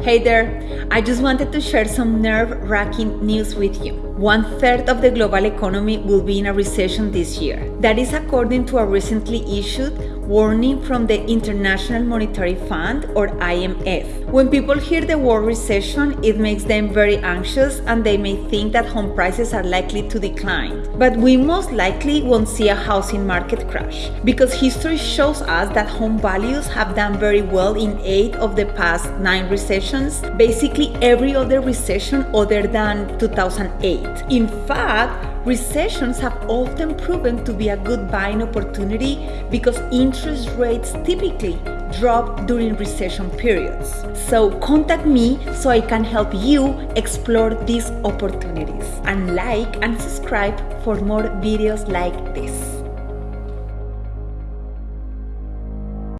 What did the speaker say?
Hey there, I just wanted to share some nerve wracking news with you. One third of the global economy will be in a recession this year. That is according to a recently issued warning from the International Monetary Fund or IMF. When people hear the word recession, it makes them very anxious and they may think that home prices are likely to decline. But we most likely won't see a housing market crash because history shows us that home values have done very well in 8 of the past 9 recessions, basically every other recession other than 2008. In fact, Recessions have often proven to be a good buying opportunity because interest rates typically drop during recession periods. So contact me so I can help you explore these opportunities and like and subscribe for more videos like this.